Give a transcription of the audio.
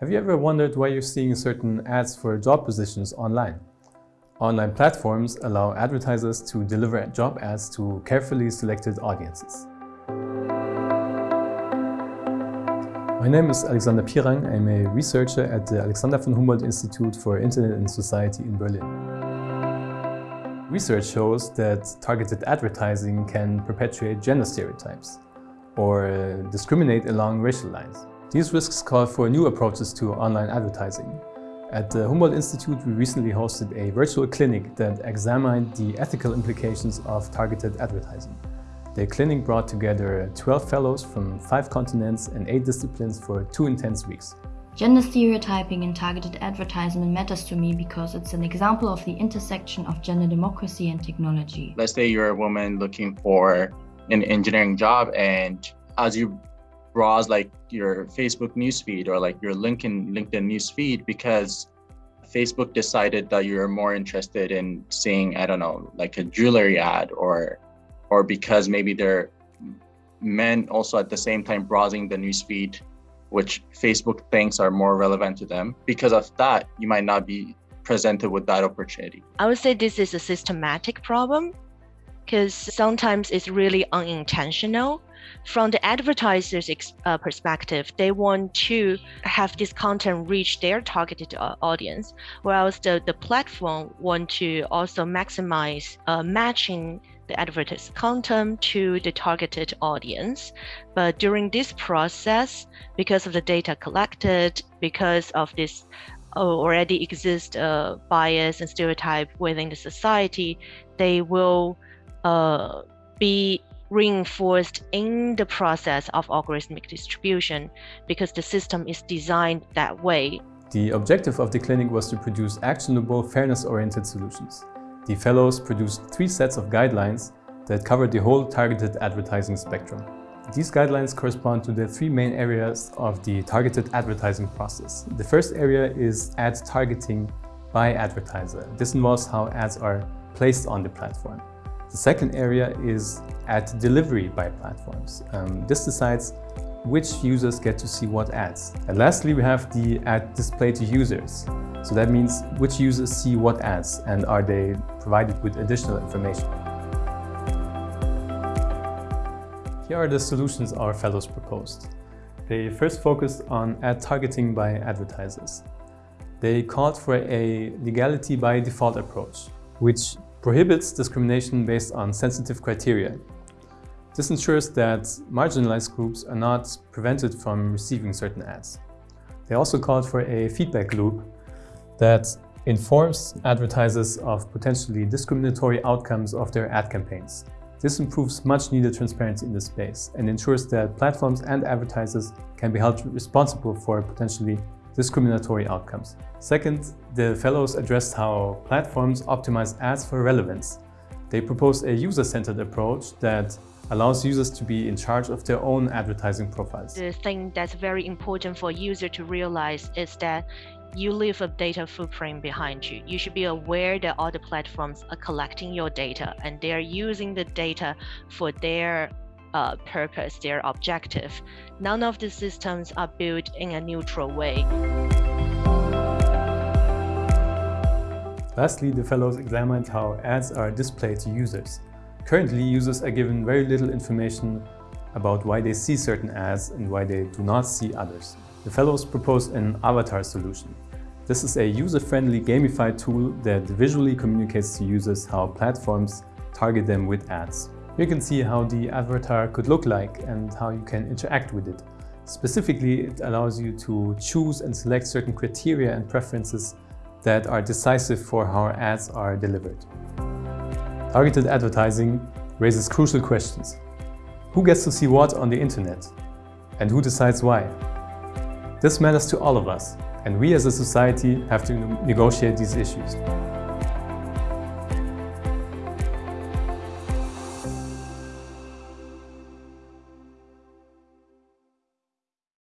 Have you ever wondered why you're seeing certain ads for job positions online? Online platforms allow advertisers to deliver job ads to carefully selected audiences. My name is Alexander Pirang. I'm a researcher at the Alexander von Humboldt Institute for Internet and Society in Berlin. Research shows that targeted advertising can perpetuate gender stereotypes or discriminate along racial lines. These risks call for new approaches to online advertising. At the Humboldt Institute, we recently hosted a virtual clinic that examined the ethical implications of targeted advertising. The clinic brought together 12 fellows from five continents and eight disciplines for two intense weeks. Gender stereotyping in targeted advertisement matters to me because it's an example of the intersection of gender democracy and technology. Let's say you're a woman looking for an engineering job and as you browse like your Facebook newsfeed or like your LinkedIn LinkedIn newsfeed because Facebook decided that you're more interested in seeing, I don't know, like a jewelry ad or or because maybe they're men also at the same time browsing the newsfeed, which Facebook thinks are more relevant to them. Because of that, you might not be presented with that opportunity. I would say this is a systematic problem because sometimes it's really unintentional from the advertiser's uh, perspective, they want to have this content reach their targeted uh, audience, whereas the, the platform want to also maximize uh, matching the advertised content to the targeted audience. But during this process, because of the data collected, because of this uh, already exist uh, bias and stereotype within the society, they will uh, be reinforced in the process of algorithmic distribution because the system is designed that way. The objective of the clinic was to produce actionable, fairness-oriented solutions. The fellows produced three sets of guidelines that covered the whole targeted advertising spectrum. These guidelines correspond to the three main areas of the targeted advertising process. The first area is ad targeting by advertiser. This involves how ads are placed on the platform. The second area is ad delivery by platforms. Um, this decides which users get to see what ads. And lastly, we have the ad display to users. So that means which users see what ads and are they provided with additional information. Here are the solutions our fellows proposed. They first focused on ad targeting by advertisers. They called for a legality by default approach, which prohibits discrimination based on sensitive criteria. This ensures that marginalized groups are not prevented from receiving certain ads. They also called for a feedback loop that informs advertisers of potentially discriminatory outcomes of their ad campaigns. This improves much needed transparency in this space and ensures that platforms and advertisers can be held responsible for potentially discriminatory outcomes. Second, the fellows addressed how platforms optimize ads for relevance. They proposed a user-centered approach that allows users to be in charge of their own advertising profiles. The thing that's very important for a user to realize is that you leave a data footprint behind you. You should be aware that all the platforms are collecting your data and they're using the data for their uh, purpose, their objective. None of the systems are built in a neutral way. Lastly, the fellows examined how ads are displayed to users. Currently, users are given very little information about why they see certain ads and why they do not see others. The fellows proposed an avatar solution. This is a user-friendly gamified tool that visually communicates to users how platforms target them with ads. You can see how the avatar could look like and how you can interact with it. Specifically, it allows you to choose and select certain criteria and preferences that are decisive for how ads are delivered. Targeted advertising raises crucial questions. Who gets to see what on the internet? And who decides why? This matters to all of us, and we as a society have to negotiate these issues.